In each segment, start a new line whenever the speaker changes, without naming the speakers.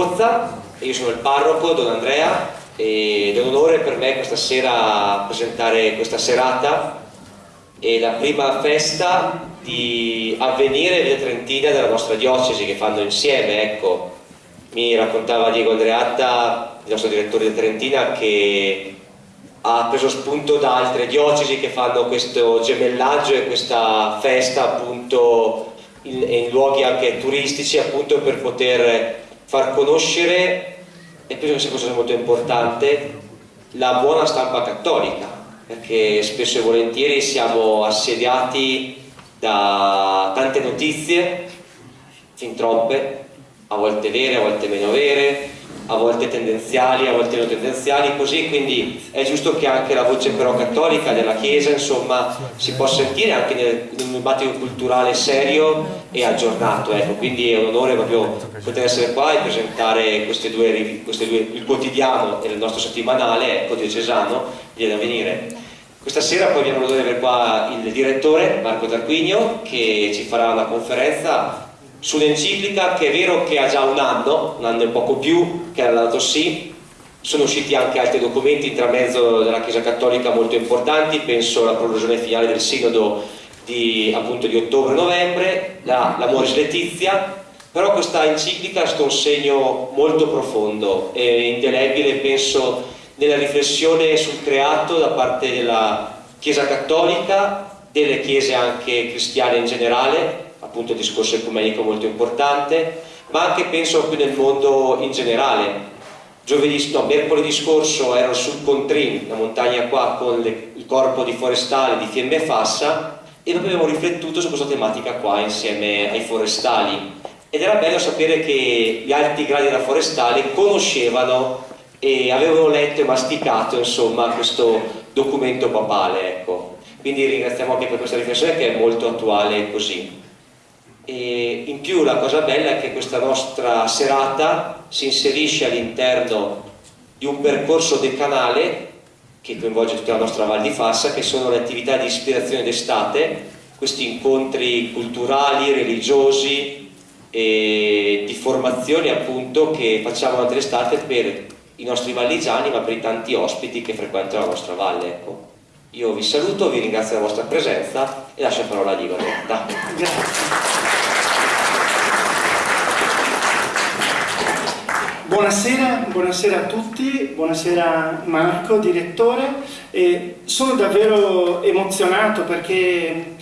Pozza, io sono il parroco, Don Andrea, ed è un onore per me questa sera presentare questa serata. E la prima festa di avvenire delle Trentina della nostra diocesi che fanno insieme, ecco, mi raccontava Diego Andreatta, il nostro direttore di Trentina, che ha preso spunto da altre diocesi che fanno questo gemellaggio e questa festa appunto in, in luoghi anche turistici appunto per poter far conoscere, e penso che sia cosa molto importante, la buona stampa cattolica, perché spesso e volentieri siamo assediati da tante notizie, fin troppe, a volte vere, a volte meno vere, a volte tendenziali, a volte non tendenziali, così quindi è giusto che anche la voce però cattolica della Chiesa insomma si possa sentire anche nel, in un dibattito culturale serio e aggiornato, ecco, quindi è un onore proprio poter essere qua e presentare queste due, queste due il quotidiano e il nostro settimanale, ecco, diocesano, a venire. Questa sera poi abbiamo l'onore di avere qua il direttore Marco Tarquinio che ci farà una conferenza sull'enciclica che è vero che ha già un anno, un anno e poco più, che era la sì, sono usciti anche altri documenti intramezzo della Chiesa Cattolica molto importanti, penso alla prologone finale del Sinodo di, appunto, di ottobre-novembre, la, la Moris Letizia, però questa enciclica è stato un segno molto profondo. E indelebile, penso, nella riflessione sul creato da parte della Chiesa Cattolica, delle chiese anche cristiane in generale, appunto il discorso ecumenico molto importante, ma anche penso più nel mondo in generale. Giovedì, no, mercoledì scorso ero sul Contrin, la montagna qua con le, il corpo di forestale di Fiemme Fassa e proprio abbiamo riflettuto su questa tematica qua insieme ai forestali ed era bello sapere che gli alti gradi della forestale conoscevano e avevano letto e masticato insomma questo documento papale ecco. quindi ringraziamo anche per questa riflessione che è molto attuale così e in più la cosa bella è che questa nostra serata si inserisce all'interno di un percorso decanale che coinvolge tutta la nostra Val di Fassa, che sono le attività di ispirazione d'estate, questi incontri culturali, religiosi e di formazione appunto che facciamo durante l'estate per i nostri valligiani ma per i tanti ospiti che frequentano la nostra valle. Ecco. Io vi saluto, vi ringrazio della vostra presenza e lascio la parola a Ligoretta. Grazie.
Buonasera, buonasera, a tutti, buonasera Marco, direttore. E sono davvero emozionato perché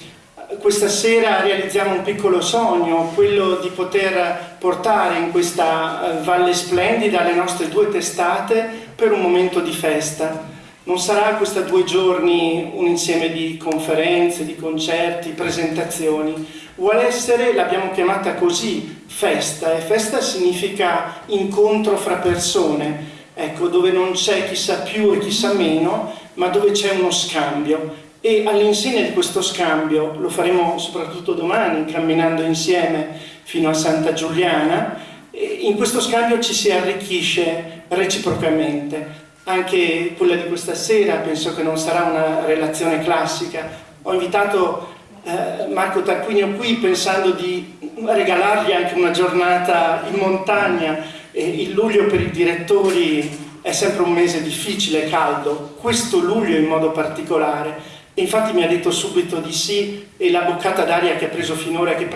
questa sera realizziamo un piccolo sogno, quello di poter portare in questa valle splendida le nostre due testate per un momento di festa. Non sarà questa due giorni un insieme di conferenze, di concerti, presentazioni. Vuole essere, l'abbiamo chiamata così, festa. E festa significa incontro fra persone, ecco, dove non c'è chi sa più e chi sa meno, ma dove c'è uno scambio. E all'insegna di questo scambio, lo faremo soprattutto domani, camminando insieme fino a Santa Giuliana, in questo scambio ci si arricchisce reciprocamente anche quella di questa sera penso che non sarà una relazione classica. Ho invitato eh, Marco Tarquinio qui pensando di regalargli anche una giornata in montagna. E il luglio per i direttori è sempre un mese difficile, caldo, questo luglio in modo particolare. E infatti mi ha detto subito di sì e la boccata d'aria che ha preso finora e che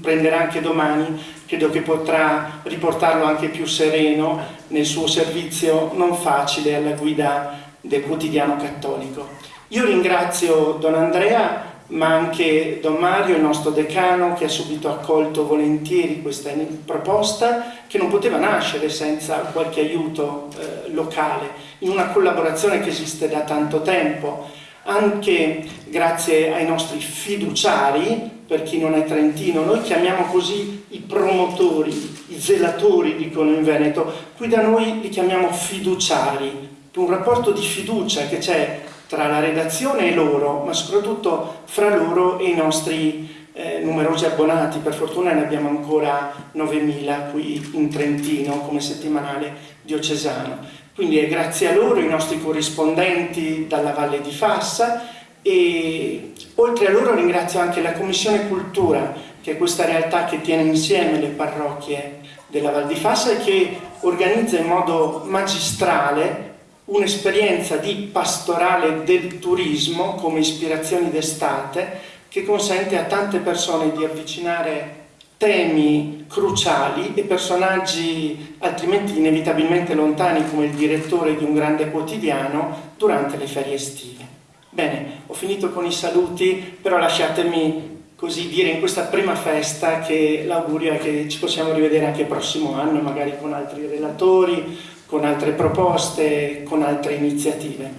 prenderà anche domani credo che potrà riportarlo anche più sereno nel suo servizio non facile alla guida del quotidiano cattolico. Io ringrazio Don Andrea ma anche Don Mario, il nostro decano, che ha subito accolto volentieri questa proposta, che non poteva nascere senza qualche aiuto eh, locale, in una collaborazione che esiste da tanto tempo, anche grazie ai nostri fiduciari, per chi non è trentino, noi chiamiamo così i promotori, i zelatori dicono in Veneto, qui da noi li chiamiamo fiduciari, un rapporto di fiducia che c'è tra la redazione e loro, ma soprattutto fra loro e i nostri eh, numerosi abbonati, per fortuna ne abbiamo ancora 9.000 qui in Trentino come settimanale diocesano. Quindi è grazie a loro, i nostri corrispondenti dalla Valle di Fassa e oltre a loro ringrazio anche la Commissione Cultura, che è questa realtà che tiene insieme le parrocchie della Val di Fassa e che organizza in modo magistrale un'esperienza di pastorale del turismo come ispirazioni d'estate che consente a tante persone di avvicinare temi cruciali e personaggi altrimenti inevitabilmente lontani come il direttore di un grande quotidiano durante le ferie estive. Bene, ho finito con i saluti, però lasciatemi così dire in questa prima festa che l'augurio è che ci possiamo rivedere anche il prossimo anno, magari con altri relatori, con altre proposte, con altre iniziative.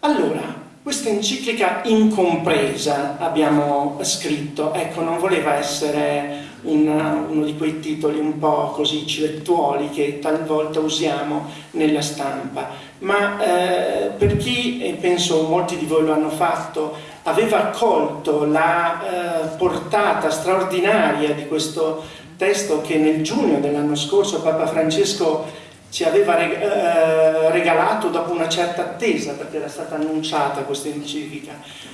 Allora, questa enciclica incompresa abbiamo scritto, ecco, non voleva essere una, uno di quei titoli un po' così civettuoli che talvolta usiamo nella stampa, ma eh, per chi, e penso molti di voi lo hanno fatto, aveva colto la eh, portata straordinaria di questo testo che nel giugno dell'anno scorso Papa Francesco ci aveva eh, regalato dopo una certa attesa perché era stata annunciata questa enciclica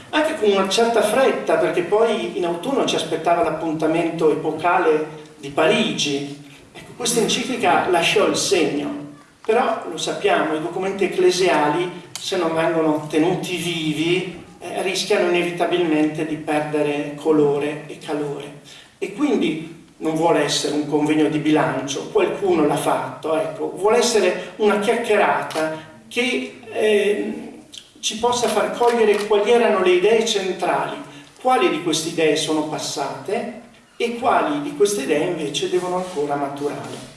anche con una certa fretta perché poi in autunno ci aspettava l'appuntamento epocale di Parigi. Ecco, questa enciclica lasciò il segno però lo sappiamo, i documenti ecclesiali se non vengono tenuti vivi eh, rischiano inevitabilmente di perdere colore e calore. E quindi non vuole essere un convegno di bilancio, qualcuno l'ha fatto, ecco, vuole essere una chiacchierata che eh, ci possa far cogliere quali erano le idee centrali, quali di queste idee sono passate e quali di queste idee invece devono ancora maturare.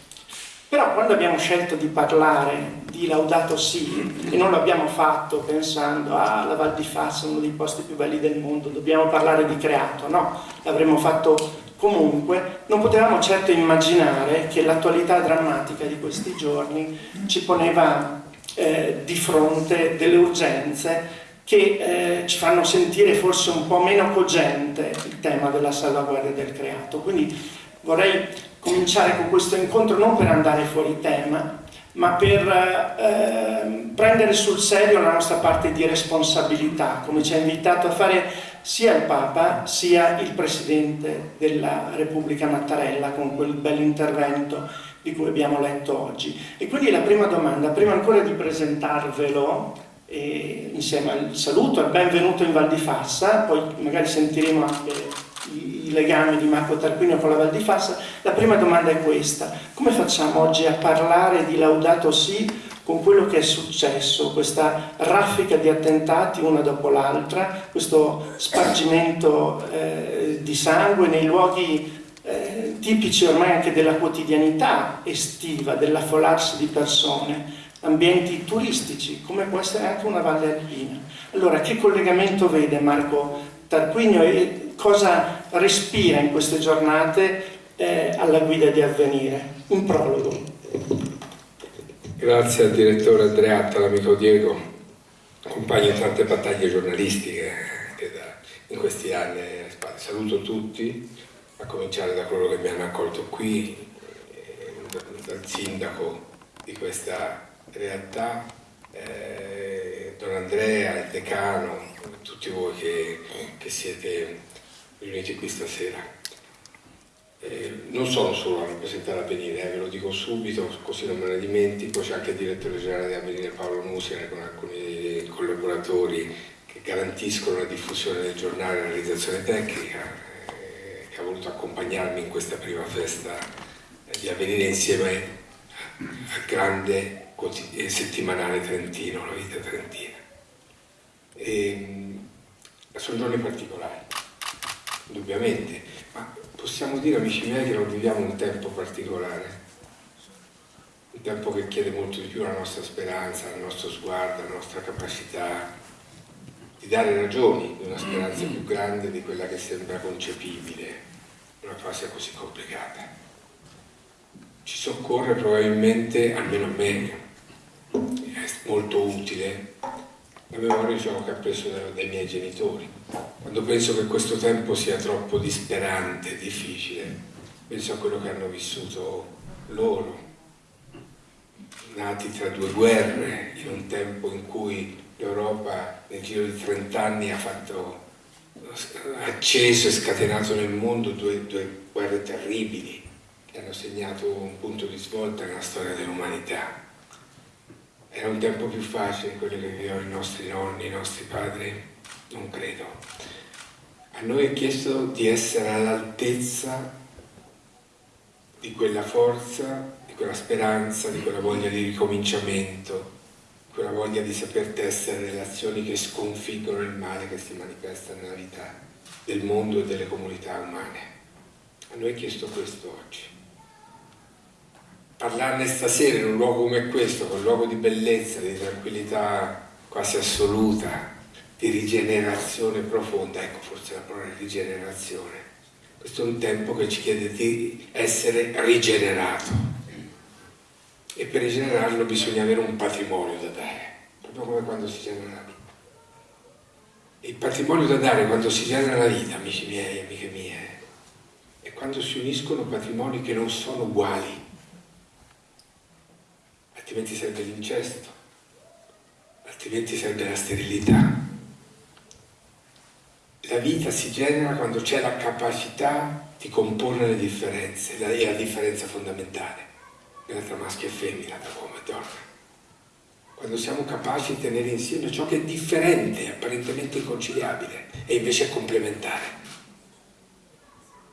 Però quando abbiamo scelto di parlare di Laudato Si, e non l'abbiamo fatto pensando ah, la Val di Fassa uno dei posti più belli del mondo, dobbiamo parlare di creato, no, l'avremmo fatto Comunque non potevamo certo immaginare che l'attualità drammatica di questi giorni ci poneva eh, di fronte delle urgenze che eh, ci fanno sentire forse un po' meno cogente il tema della salvaguardia del creato. Quindi vorrei cominciare con questo incontro non per andare fuori tema, ma per eh, prendere sul serio la nostra parte di responsabilità, come ci ha invitato a fare sia il Papa sia il Presidente della Repubblica Mattarella con quel bell'intervento di cui abbiamo letto oggi. E quindi la prima domanda, prima ancora di presentarvelo, eh, insieme al saluto, al benvenuto in Val di Fassa, poi magari sentiremo anche i, i legami di Marco Tarquinio con la Val di Fassa, la prima domanda è questa, come facciamo oggi a parlare di Laudato Si con quello che è successo, questa raffica di attentati una dopo l'altra, questo spargimento eh, di sangue nei luoghi eh, tipici ormai anche della quotidianità estiva, dell'affolarsi di persone, ambienti turistici, come può essere anche una valle alpina. Allora, che collegamento vede Marco Tarquinio e cosa respira in queste giornate eh, alla guida di avvenire? Un prologo.
Grazie al direttore Andreatta, all'amico Diego, compagno in tante battaglie giornalistiche che da, in questi anni. Saluto tutti, a cominciare da coloro che mi hanno accolto qui, eh, dal sindaco di questa realtà, eh, Don Andrea, il decano, tutti voi che, che siete riuniti qui stasera. Eh, non sono solo a rappresentare Avvenire, eh, ve lo dico subito, così non me ne dimentico, c'è anche il direttore generale di Avvenire Paolo Musina con alcuni collaboratori che garantiscono la diffusione del giornale e la realizzazione tecnica, eh, che ha voluto accompagnarmi in questa prima festa eh, di Avvenire insieme al grande eh, settimanale trentino, la vita trentina. E, ehm, sono giorni particolari, indubbiamente, ma possiamo dire, amici miei, che non viviamo un tempo particolare, un tempo che chiede molto di più la nostra speranza, il nostro sguardo, la nostra capacità di dare ragioni di una speranza più grande di quella che sembra concepibile in una fase così complicata. Ci soccorre probabilmente, almeno a me, è molto utile la memoria diciamo, che ha preso dai miei genitori. Quando penso che questo tempo sia troppo disperante, difficile, penso a quello che hanno vissuto loro, nati tra due guerre, in un tempo in cui l'Europa nel giro di 30 anni ha fatto acceso e scatenato nel mondo due, due guerre terribili e hanno segnato un punto di svolta nella storia dell'umanità. Era un tempo più facile quello che vivevano i nostri nonni, i nostri padri? Non credo. A noi è chiesto di essere all'altezza di quella forza, di quella speranza, di quella voglia di ricominciamento, quella voglia di saper tessere relazioni che sconfiggono il male che si manifesta nella vita del mondo e delle comunità umane. A noi è chiesto questo oggi. Parlarne stasera in un luogo come questo, un luogo di bellezza, di tranquillità quasi assoluta, di rigenerazione profonda, ecco forse la parola rigenerazione, questo è un tempo che ci chiede di essere rigenerato. E per rigenerarlo bisogna avere un patrimonio da dare, proprio come quando si genera la vita. Il patrimonio da dare quando si genera la vita, amici miei, amiche mie, è quando si uniscono patrimoni che non sono uguali, altrimenti sarebbe l'incesto, altrimenti sarebbe la sterilità. La vita si genera quando c'è la capacità di comporre le differenze, la, è la differenza fondamentale tra maschio e femmina, tra uomo e donna. Quando siamo capaci di tenere insieme ciò che è differente, apparentemente inconciliabile, e invece è complementare.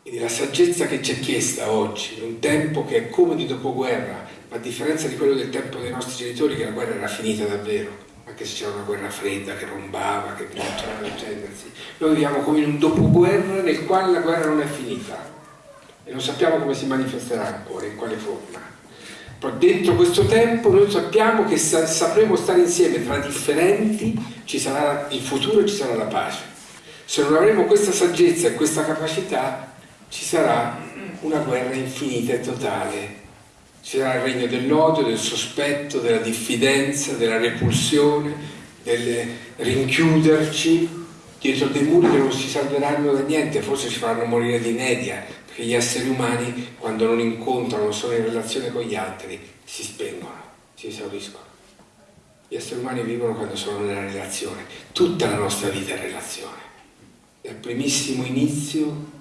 Quindi la saggezza che ci è chiesta oggi, in un tempo che è come di dopoguerra, a differenza di quello del tempo dei nostri genitori, che la guerra era finita davvero, anche se c'era una guerra fredda che rombava, che continuava ad accendersi. Noi viviamo come in un dopoguerra nel quale la guerra non è finita e non sappiamo come si manifesterà ancora, in quale forma. Però dentro questo tempo noi sappiamo che sa sapremo stare insieme tra differenti, ci sarà il futuro e ci sarà la pace. Se non avremo questa saggezza e questa capacità, ci sarà una guerra infinita e totale ci sarà il regno dell'odio, del sospetto, della diffidenza, della repulsione, del rinchiuderci dietro dei muri che non si salveranno da niente, forse ci faranno morire di inedia, perché gli esseri umani quando non incontrano, non sono in relazione con gli altri, si spengono, si esauriscono. Gli esseri umani vivono quando sono nella relazione, tutta la nostra vita è relazione. Dal primissimo inizio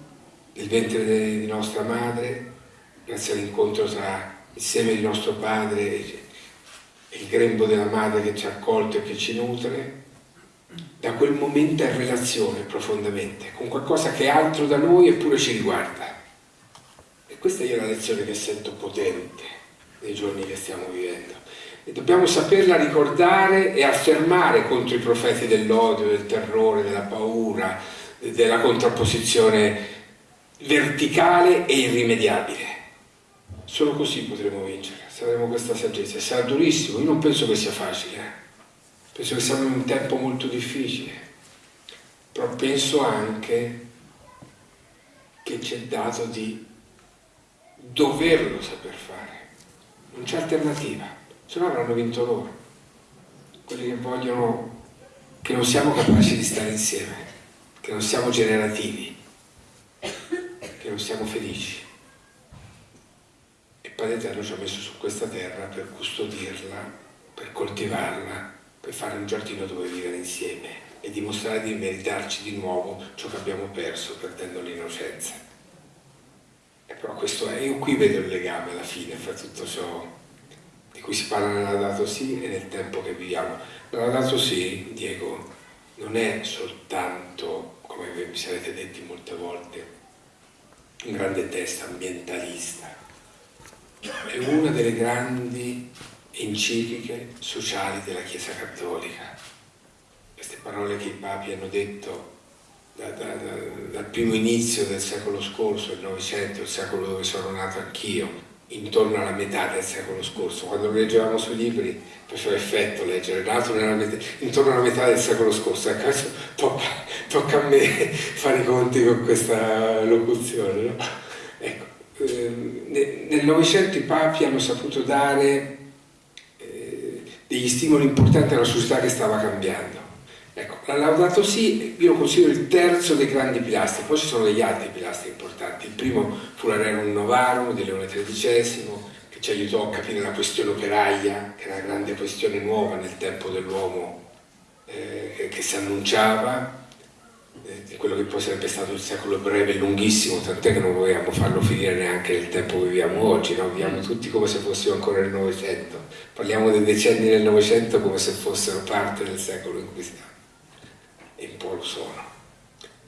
del ventre di nostra madre, grazie all'incontro tra il seme di nostro padre il grembo della madre che ci ha accolto e che ci nutre, da quel momento è in relazione profondamente con qualcosa che è altro da noi eppure ci riguarda. E questa è la lezione che sento potente nei giorni che stiamo vivendo. E dobbiamo saperla ricordare e affermare contro i profeti dell'odio, del terrore, della paura, della contrapposizione verticale e irrimediabile. Solo così potremo vincere, se avremo questa saggezza. Sarà durissimo, io non penso che sia facile, eh. penso che siamo in un tempo molto difficile, però penso anche che c'è dato di doverlo saper fare, non c'è alternativa, se no avranno vinto loro, quelli che vogliono che non siamo capaci di stare insieme, che non siamo generativi, che non siamo felici. Padre Eterno ci ha messo su questa terra per custodirla, per coltivarla, per fare un giardino dove vivere insieme e dimostrare di meritarci di nuovo ciò che abbiamo perso perdendo l'innocenza. E però questo è, io qui vedo il legame alla fine fra tutto ciò di cui si parla nell'Adato Sì e nel tempo che viviamo. Nell'Adato Sì, Diego, non è soltanto, come vi sarete detti molte volte, un grande testo ambientalista, è una delle grandi encicliche sociali della Chiesa Cattolica. Queste parole che i papi hanno detto da, da, da, dal primo inizio del secolo scorso, il Novecento, il secolo dove sono nato anch'io, intorno alla metà del secolo scorso. Quando lo leggevamo sui libri faceva effetto leggere, nato intorno alla metà del secolo scorso. Ecco, adesso tocca, tocca, a me fare i conti con questa locuzione. No? Ecco, eh, nel Novecento i papi hanno saputo dare eh, degli stimoli importanti alla società che stava cambiando. Ecco, la Laudato Si io lo considero il terzo dei grandi pilastri, poi ci sono degli altri pilastri importanti. Il primo fu la Rerum Novarum di Leone XIII, che ci aiutò a capire la questione operaia, che era una grande questione nuova nel tempo dell'uomo eh, che si annunciava. Eh, quello che poi sarebbe stato il secolo breve, lunghissimo, tant'è che non vogliamo farlo finire neanche nel tempo che viviamo oggi, no? viviamo tutti come se fossimo ancora nel Novecento, parliamo dei decenni del Novecento come se fossero parte del secolo in cui siamo, e un po' lo sono.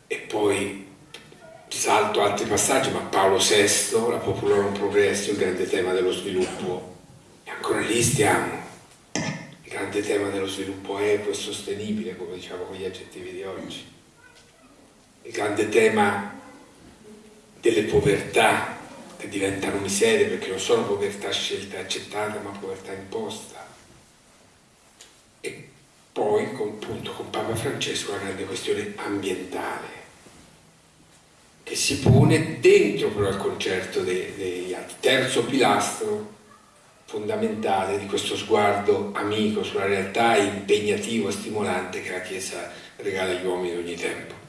E poi salto altri passaggi, ma Paolo VI, la Popularum Progressio, il grande tema dello sviluppo, e ancora lì stiamo. Il grande tema dello sviluppo equo e sostenibile, come diciamo con gli aggettivi di oggi. Il grande tema delle povertà che diventano miserie perché non sono povertà scelta e accettata, ma povertà imposta. E poi, con, appunto, con Papa Francesco, la grande questione ambientale che si pone dentro però il concerto degli altri. Terzo pilastro fondamentale di questo sguardo amico sulla realtà impegnativo e stimolante che la Chiesa regala agli uomini di ogni tempo.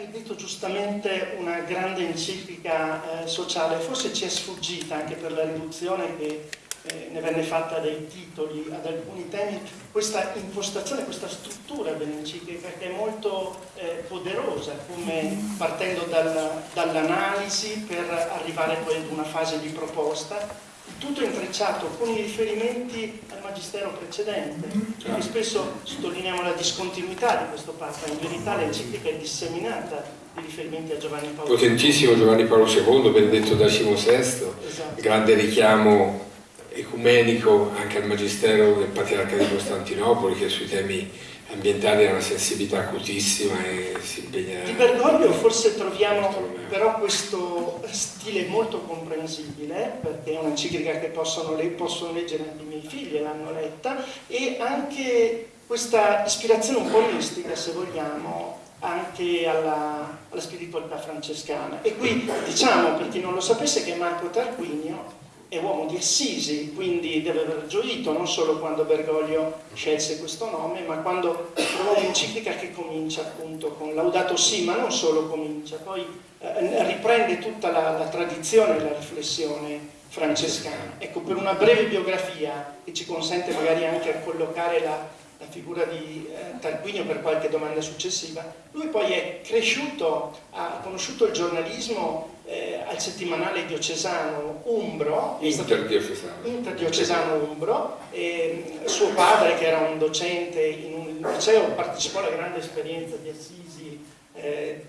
Hai detto giustamente una grande enciclica eh, sociale, forse ci è sfuggita anche per la riduzione che eh, ne venne fatta dei titoli ad alcuni temi, questa impostazione, questa struttura dell'enciclica che è molto eh, poderosa, come partendo dal, dall'analisi per arrivare poi ad una fase di proposta, tutto intrecciato con i riferimenti al magistero precedente, perché spesso sottolineiamo la discontinuità di questo Papa, in verità l'enciclica è disseminata di riferimenti a Giovanni Paolo
II. Potentissimo Giovanni Paolo II, Benedetto XVI, esatto. grande richiamo ecumenico anche al Magistero del Patriarca di Costantinopoli che sui temi ambientali ha una sensibilità acutissima e si impegna...
Di Bergoglio forse troviamo però questo stile molto comprensibile, perché è un'enciclica che possono, possono leggere anche i miei figli, l'hanno letta, e anche questa ispirazione un po' mistica, se vogliamo, anche alla, alla spiritualità francescana. E qui diciamo, per chi non lo sapesse, che Marco Tarquinio è uomo di Assisi, quindi deve aver gioito non solo quando Bergoglio scelse questo nome, ma quando trovò un'enciclica che comincia appunto con Laudato Si, ma non solo comincia, poi eh, riprende tutta la, la tradizione e la riflessione francescana. Ecco, per una breve biografia che ci consente magari anche a collocare la, la figura di eh, Tarquinio per qualche domanda successiva, lui poi è cresciuto, ha conosciuto il giornalismo eh, al settimanale diocesano Umbro,
interdiocesano,
interdiocesano Umbro, e suo padre che era un docente in un liceo partecipò alla grande esperienza di Assisi, eh,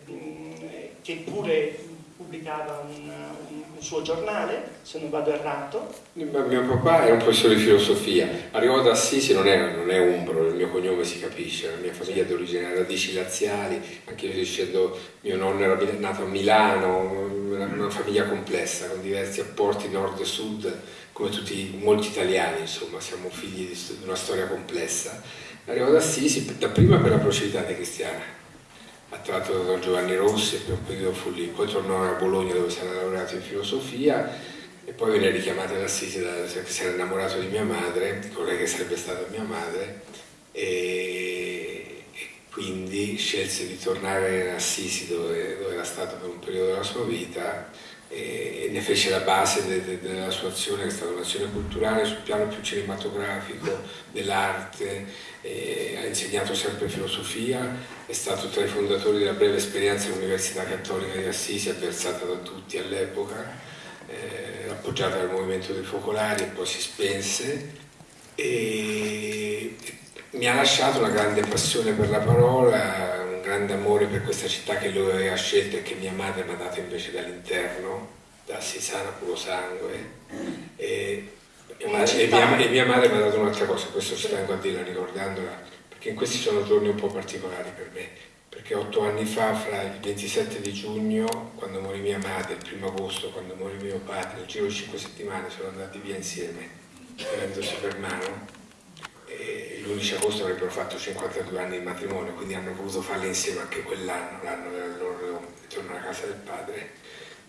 che pure pubblicava un, un, suo giornale, se non vado errato.
Mio papà era un professore di filosofia, arrivò da Assisi, non è, non è umbro, il mio cognome si capisce, la mia famiglia è di origine radici laziali, anche io dicendo mio nonno era nato a Milano, una famiglia complessa, con diversi apporti nord e sud, come tutti, molti italiani, insomma, siamo figli di una storia complessa. Arrivò da Assisi, dapprima per la procedità cristiana, attratto da Don Giovanni Rossi, per un periodo fu lì, poi tornò a Bologna dove si era laureato in filosofia e poi venne richiamato ad Assisi perché si era innamorato di mia madre, di colei che sarebbe stata mia madre, e, e quindi scelse di tornare in Assisi dove, dove, era stato per un periodo della sua vita e, ne fece la base de, de, della sua azione, che è stata un'azione culturale sul piano più cinematografico, dell'arte, ha insegnato sempre filosofia, è stato tra i fondatori della breve esperienza all'Università Cattolica di Assisi, avversata da tutti all'epoca, eh, appoggiata dal movimento dei focolari e poi si spense. E mi ha lasciato una grande passione per la parola, grande amore per questa città che lui aveva scelto e che mia madre mi ha dato invece dall'interno, da Assisana puro sangue. E, e, madre, e, mia, e mia, madre mi ha dato un'altra cosa, questo ci tengo a dirla ricordandola, perché in questi sono giorni un po' particolari per me, perché otto anni fa, fra il 27 di giugno, quando morì mia madre, il primo agosto, quando morì mio padre, nel giro di cinque settimane sono andati via insieme, prendendosi per mano, l'11 agosto avrebbero fatto 52 anni di matrimonio, quindi hanno voluto farli insieme anche quell'anno, l'anno del loro ritorno alla casa del padre.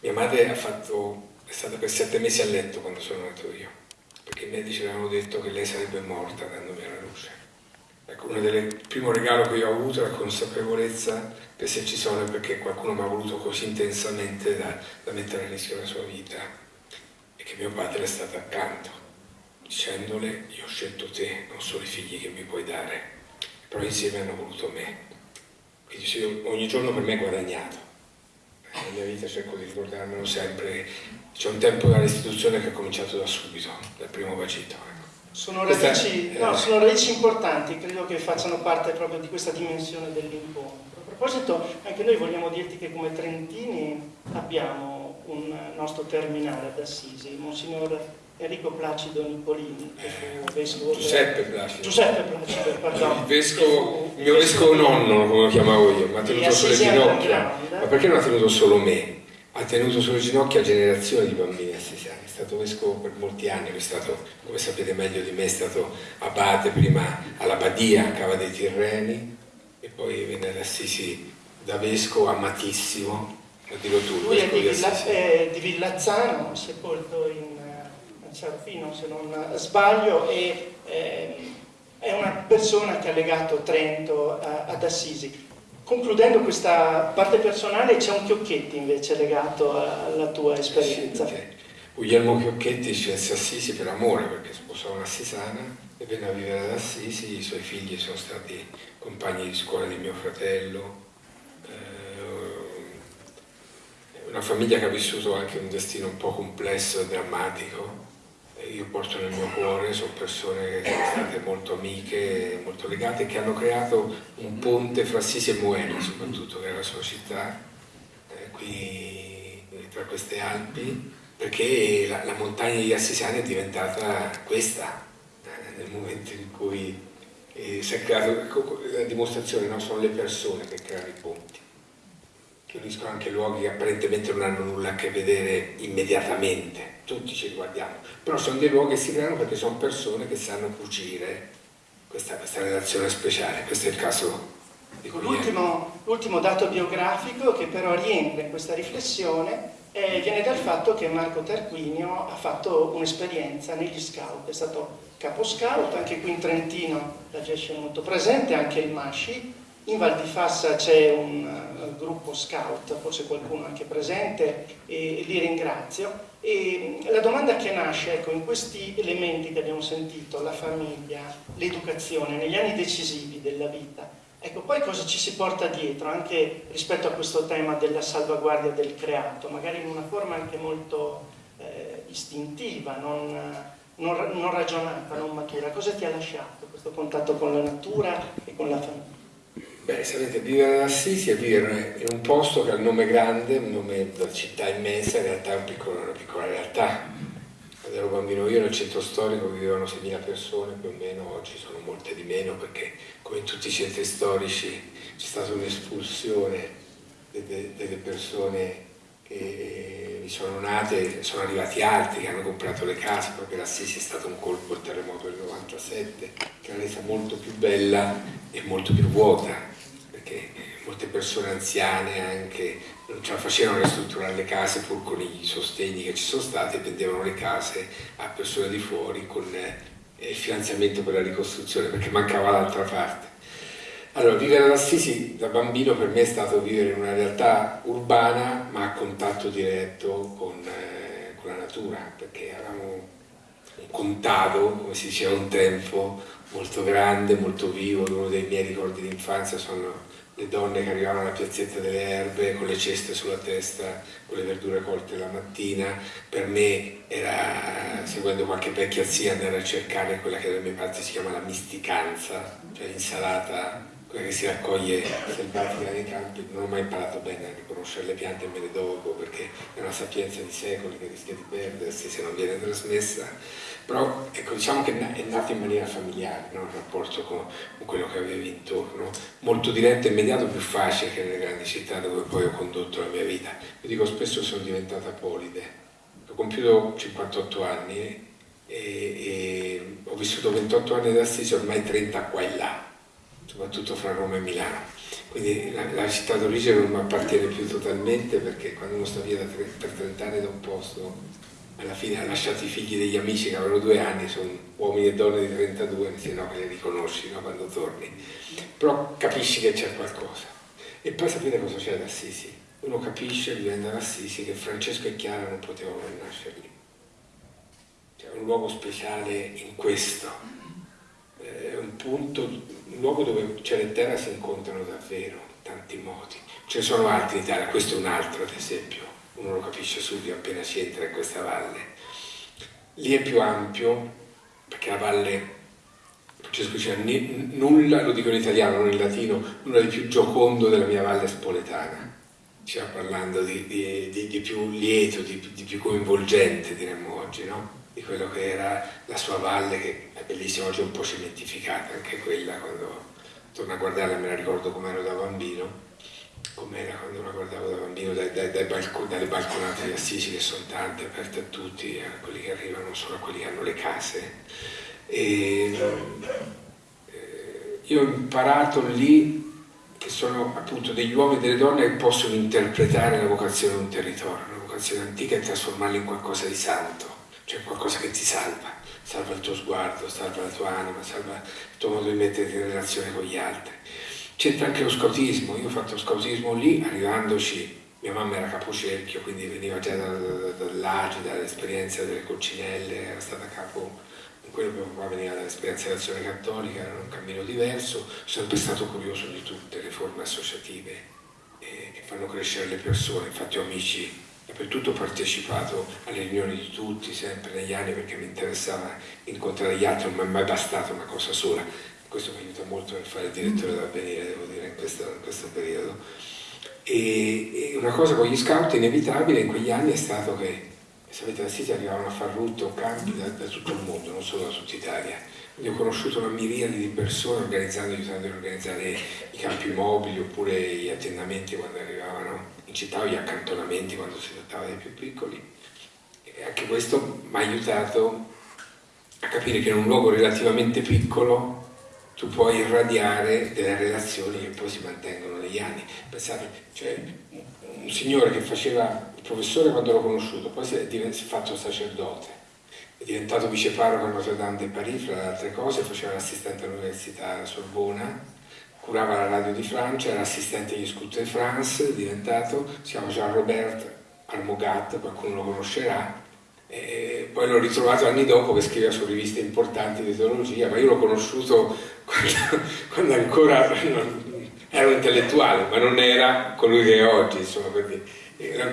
Mia madre fatto, è stata per sette mesi a letto quando sono nato io perché i medici avevano detto che lei sarebbe morta dandomi alla luce. Ecco, uno dei primi regalo che io ho avuto è la consapevolezza che se ci sono è perché qualcuno mi ha voluto così intensamente da, da mettere a rischio la sua vita e che mio padre è stato accanto, dicendole io ho scelto te, non solo i figli che mi puoi dare, però insieme hanno voluto me. quindi ogni giorno per me è guadagnato. Nella mia vita cerco di ricordarmelo sempre. C'è un tempo dall'istituzione che ha cominciato da subito, dal primo bacino. Ecco.
Sono radici, no, sono radici importanti, credo che facciano parte proprio di questa dimensione dell'incontro. A proposito, anche noi vogliamo dirti che come Trentini abbiamo un nostro terminale ad Assisi, Monsignor Enrico Placido Nicolini,
vescovo Giuseppe Placido.
Giuseppe Placido,
perdono. Il, vescovo, il mio vescovo nonno, come lo chiamavo io, mi ha tenuto sulle ginocchia. Ma perché non ha tenuto solo me? Ha tenuto sulle ginocchia generazioni di bambini assisiani. È stato vescovo per molti anni, è stato, come sapete meglio di me, è stato abate prima alla Badia, a Cava dei Tirreni, e poi venne ad Assisi da vescovo amatissimo, lo dico tu.
Lui è di, Villa, eh, di Villazzano, sepolto in Serafino se non sbaglio, e eh, è una persona che ha legato Trento a, ad Assisi. Concludendo questa parte personale, c'è un Chiocchetti invece legato alla tua esperienza. Sì,
Guglielmo Chiocchetti scelse Assisi per amore, perché sposò un'assisana e venne a vivere ad Assisi, i suoi figli sono stati compagni di scuola di mio fratello, eh, una famiglia che ha vissuto anche un destino un po' complesso e drammatico, io porto nel mio cuore, sono persone che sono state molto amiche, molto legate, che hanno creato un ponte fra Assisi e Moena, soprattutto, che è la sua città, eh, qui tra queste Alpi, perché la, la montagna di Assisiani è diventata questa, eh, nel momento in cui eh, si è creato, la dimostrazione no? sono le persone che creano i ponti che uniscono anche luoghi che apparentemente non hanno nulla a che vedere immediatamente, tutti ci guardiamo, però sono dei luoghi che si creano perché sono persone che sanno cucire questa, questa relazione speciale, questo è il caso di
L'ultimo, l'ultimo dato biografico che però rientra in questa riflessione eh, viene dal fatto che Marco Tarquinio ha fatto un'esperienza negli scout, è stato capo scout, anche qui in Trentino la GESCE è molto presente, anche il Masci, in Val di Fassa c'è un uh, gruppo scout, forse qualcuno anche presente, e li ringrazio. E la domanda che nasce ecco, in questi elementi che abbiamo sentito, la famiglia, l'educazione, negli anni decisivi della vita, ecco, poi cosa ci si porta dietro anche rispetto a questo tema della salvaguardia del creato, magari in una forma anche molto eh, istintiva, non, non, non ragionata, non matura. Cosa ti ha lasciato questo contatto con la natura e con la famiglia?
Beh, sapete, vivere ad Assisi è vivere in un posto che ha un nome grande, un nome da città immensa, in realtà è un piccolo, una piccola realtà. Quando ero bambino io nel centro storico vivevano 6.000 persone, più o meno, oggi sono molte di meno perché come in tutti i centri storici c'è stata un'espulsione delle persone che vi sono nate, sono arrivati altri che hanno comprato le case, proprio l'Assisi è stato un colpo, il terremoto del 97, che l'ha resa molto più bella e molto più vuota perché molte persone anziane anche non ce la facevano ristrutturare le case pur con i sostegni che ci sono stati e vendevano le case a persone di fuori con eh, il finanziamento per la ricostruzione perché mancava l'altra parte. Allora, vivere ad Assisi da bambino per me è stato vivere in una realtà urbana ma a contatto diretto con, eh, con la natura perché avevamo un contado, come si diceva un tempo, molto grande, molto vivo, uno dei miei ricordi di infanzia sono le donne che arrivavano alla piazzetta delle erbe con le ceste sulla testa, con le verdure colte la mattina, per me era, seguendo qualche vecchia zia, andare a cercare quella che dalle mie parti si chiama la misticanza, cioè l'insalata quella che si raccoglie selvatica nei campi, non ho mai imparato bene a riconoscere le piante me ne dopo perché è una sapienza di secoli che rischia di perdersi se non viene trasmessa, però ecco, diciamo che è nato in maniera familiare no? il rapporto con, quello che avevi intorno, molto diretto e immediato, più facile che nelle grandi città dove poi ho condotto la mia vita. Io dico spesso sono diventata polide, ho compiuto 58 anni e, e ho vissuto 28 anni ad Assisi, ormai 30 qua e là soprattutto fra Roma e Milano. Quindi la, la città d'origine non mi appartiene più totalmente perché quando uno sta via tre, per 30 anni da un posto, alla fine ha lasciato i figli degli amici che avevano due anni, sono uomini e donne di 32, se no che li riconosci no, quando torni. Però capisci che c'è qualcosa. E poi sapete cosa c'è ad Assisi? Uno capisce vivendo ad Assisi che Francesco e Chiara non potevano nascere lì. C'è un luogo speciale in questo. È un punto un luogo dove cielo e terra si incontrano davvero, tanti modi. Ce ne sono altri in Italia, questo è un altro ad esempio, uno lo capisce subito appena ci entra in questa valle. Lì è più ampio perché la valle Francesco diceva nulla, lo dico in italiano, non in latino, nulla di più giocondo della mia valle spoletana. Stiamo parlando di, di, di, di più lieto, di, più coinvolgente, diremmo oggi, no? Di quello che era la sua valle, che è bellissima, oggi è un po' cementificata anche quella, quando torno a guardarla me la ricordo come ero da bambino com'era quando la guardavo da bambino dai, dai, dai balcon, dalle balconate di Assisi che sono tante, aperte a tutti, a quelli che arrivano, solo a quelli che hanno le case. E, eh, io ho imparato lì che sono appunto degli uomini e delle donne che possono interpretare la vocazione di un territorio, una vocazione antica e trasformarla in qualcosa di santo, cioè qualcosa che ti salva, salva il tuo sguardo, salva la tua anima, salva il tuo modo di metterti in relazione con gli altri. C'entra anche lo scautismo, io ho fatto scautismo lì, arrivandoci, mia mamma era capocerchio, quindi veniva già dall'Agi, dall'esperienza delle coccinelle, era stata capo, quello che qua veniva dall'esperienza dell'azione cattolica, era un cammino diverso, sono sempre stato curioso di tutte le forme associative eh, che fanno crescere le persone, infatti ho amici dappertutto ho partecipato alle riunioni di tutti, sempre negli anni, perché mi interessava incontrare gli altri, non mi è mai bastata una cosa sola, questo mi aiuta molto nel fare il direttore d'avvenire, devo dire, in questo, in questo periodo. E, e, una cosa con gli scout inevitabile in quegli anni è stato che, sapete, da Siti arrivavano a far rutto campi da, da, tutto il mondo, non solo da tutta Italia. Quindi ho conosciuto una miriade di persone organizzando, aiutando a organizzare i campi mobili oppure gli attendamenti quando arrivavano in città o gli accantonamenti quando si trattava dei più piccoli. E anche questo mi ha aiutato a capire che in un luogo relativamente piccolo tu puoi irradiare delle relazioni che poi si mantengono negli anni. Pensate, cioè, un signore che faceva il professore quando l'ho conosciuto, poi si è, fatto sacerdote, è diventato viceparroco a Notre Dame de Paris, fra le altre cose, faceva l'assistente all'università Sorbona, curava la radio di Francia, era assistente agli Scout de France, è diventato, si chiama Jean-Robert Armogat, qualcuno lo conoscerà, e poi l'ho ritrovato anni dopo che scriveva su riviste importanti di teologia, ma io l'ho conosciuto quando, quando ancora non, ero intellettuale, ma non era colui che è oggi, insomma, quindi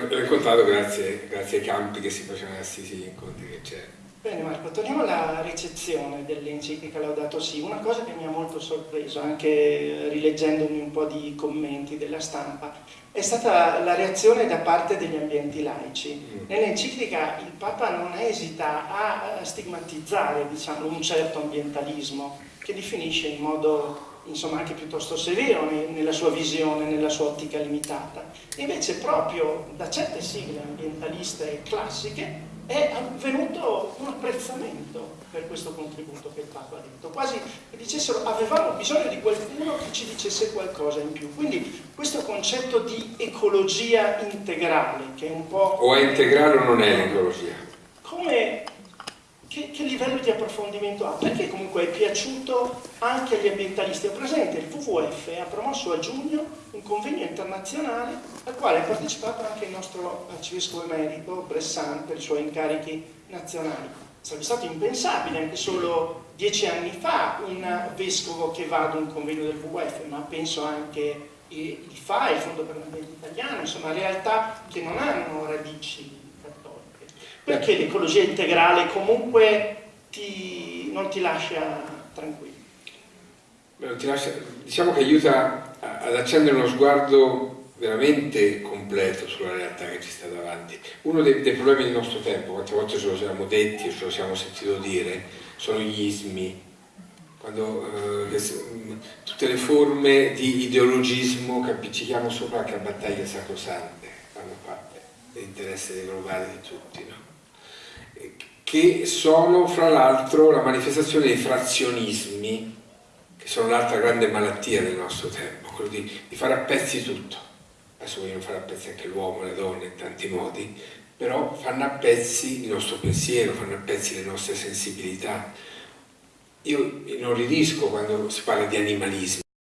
l'ho incontrato grazie, grazie, ai campi che si facevano a Assisi, gli incontri che c'erano.
Bene Marco, torniamo alla ricezione dell'enciclica Laudato Si. Una cosa che mi ha molto sorpreso, anche rileggendomi un po' di commenti della stampa, è stata la reazione da parte degli ambienti laici. Mm. Nell'enciclica il Papa non esita a stigmatizzare diciamo, un certo ambientalismo che definisce in modo insomma, anche piuttosto severo nella sua visione, nella sua ottica limitata. Invece proprio da certe sigle ambientaliste classiche è avvenuto un apprezzamento per questo contributo che il Papa ha detto, quasi che dicessero avevamo bisogno di qualcuno che ci dicesse qualcosa in più. Quindi questo concetto di ecologia integrale, che è un po'...
O è integrale o non è l'ecologia?
Come che, che, livello di approfondimento ha? Perché comunque è piaciuto anche agli ambientalisti. Ho presente il WWF ha promosso a giugno un convegno internazionale al quale ha partecipato anche il nostro arcivescovo emerito Bressan per i suoi incarichi nazionali. Sarebbe stato impensabile anche solo dieci anni fa un vescovo che va ad un convegno del WWF, ma penso anche il FA, il Fondo per l'Ambiente Italiano, insomma realtà che non hanno radici perché l'ecologia integrale comunque ti, non ti lascia tranquillo?
Ti lascia, diciamo che aiuta ad accendere uno sguardo veramente completo sulla realtà che ci sta davanti. Uno dei, dei problemi del nostro tempo, quante volte ce lo siamo detti o ce lo siamo sentito dire, sono gli ismi, quando eh, tutte le forme di ideologismo che appiccichiamo sopra anche a battaglie sacrosante fanno parte dell'interesse globale di tutti. No? Che sono fra l'altro la manifestazione dei frazionismi, che sono l'altra grande malattia del nostro tempo, quello di, di fare a pezzi tutto. Adesso vogliono fare a pezzi anche l'uomo, le donne in tanti modi, però fanno a pezzi il nostro pensiero, fanno a pezzi le nostre sensibilità. Io non ridisco quando si parla di animalismo,